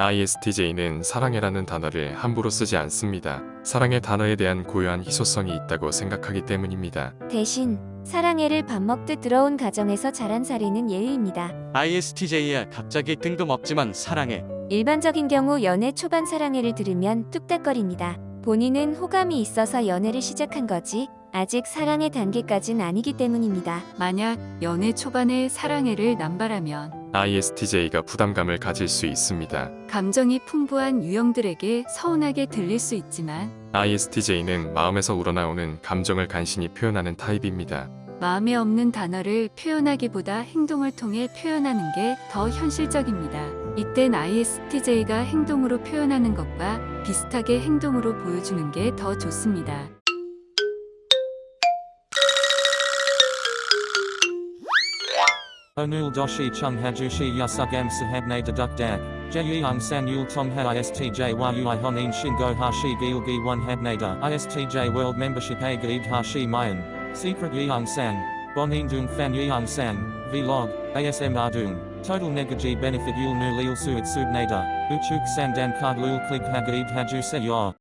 ISTJ는 사랑해라는 단어를 함부로 쓰지 않습니다. 사랑의 단어에 대한 고유한 희소성이 있다고 생각하기 때문입니다. 대신 사랑해를 밥 먹듯 들어온 가정에서 자란 사례는 예의입니다. ISTJ야 갑자기 뜬금없지만 사랑해. 일반적인 경우 연애 초반 사랑해를 들으면 뚝딱거립니다. 본인은 호감이 있어서 연애를 시작한 거지 아직 사랑의 단계까진 아니기 때문입니다. 만약 연애 초반에 사랑해를 남발하면 ISTJ가 부담감을 가질 수 있습니다. 감정이 풍부한 유형들에게 서운하게 들릴 수 있지만 ISTJ는 마음에서 우러나오는 감정을 간신히 표현하는 타입입니다. 마음에 없는 단어를 표현하기보다 행동을 통해 표현하는 게 더 현실적입니다. 이땐 ISTJ가 행동으로 표현하는 것과 비슷하게 행동으로 보여주는 게 더 좋습니다. Onul doshi chung hajushi yasugam sahabne deduk dak. Jeyung san yul tong ha istj yui honin shingo hashi gilgi one habnada. Istj world membership a hashi mayan. Secret yeung san. Bonin dung fan yeung san. Vlog. ASM ardung. Total negaji benefit yul nu lil suit subnada. Uchuk sandan card lul klig hagaib haju se yor.